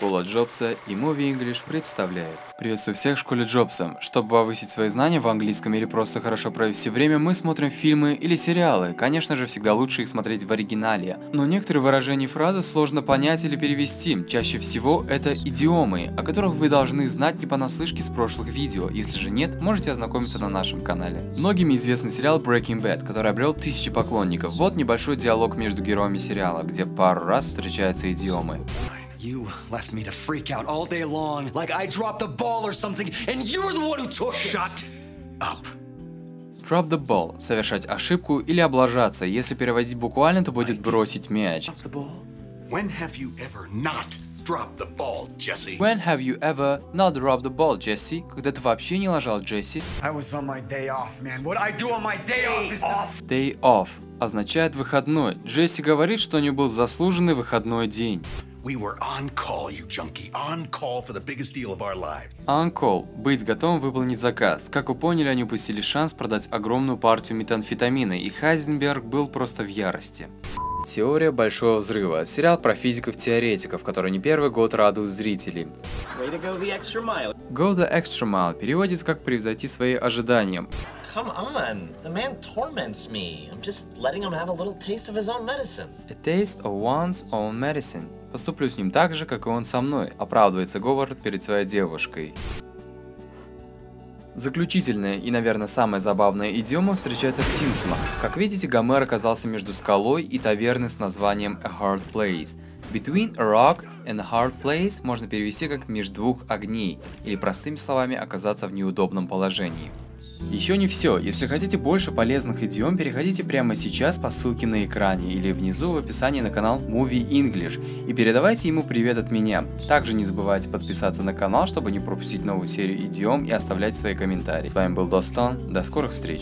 Школа Джобса и Movie English представляет. Приветствую всех в школе Джобса. Чтобы повысить свои знания в английском или просто хорошо провести время, мы смотрим фильмы или сериалы. Конечно же, всегда лучше их смотреть в оригинале. Но некоторые выражения и фразы сложно понять или перевести. Чаще всего это идиомы, о которых вы должны знать не понаслышке с прошлых видео. Если же нет, можете ознакомиться на нашем канале. Многими известный сериал Breaking Bad, который обрел тысячи поклонников. Вот небольшой диалог между героями сериала, где пару раз встречаются идиомы. You left me to freak out all day long, like I dropped the ball or something, and you're the one who took it. Shut up. Drop the ball – совершать ошибку или облажаться. Если переводить буквально, то будет бросить мяч. Drop the ball? When have you ever not dropped the ball, Jesse? When have you ever not dropped the ball, Джесси? Когда ты вообще не ложал Джесси? I was on my day off, man. What I do on my day off is off. Day off означает выходной. Джесси говорит, что у него был заслуженный выходной день. We were on call, you junkie. On call for the biggest deal of our lives. Uncle – быть готовым выполнить заказ. Как вы поняли, они упустили шанс продать огромную партию метамфетамина, и Хайзенберг был просто в ярости. Теория Большого Взрыва – сериал про физиков-теоретиков, который не первый год радует зрителей. Way to go the extra mile. Go the extra mile переводится как «превзойти свои ожидания». Come on, the man torments me. I'm just letting him have a little taste of his own medicine. A taste of one's own medicine. Поступлю с ним так же, как и он со мной, оправдывается Говард перед своей девушкой. Заключительная и, наверное, самая забавная идиома встречается в Симпсонах. Как видите, Гомер оказался между скалой и таверной с названием A Hard Place. Between a rock and a hard place можно перевести как «между двух огней» или простыми словами оказаться в неудобном положении. Еще не все. Если хотите больше полезных идиом, переходите прямо сейчас по ссылке на экране или внизу в описании на канал Movie English и передавайте ему привет от меня. Также не забывайте подписаться на канал, чтобы не пропустить новую серию идиом и оставлять свои комментарии. С вами был Достон, до скорых встреч.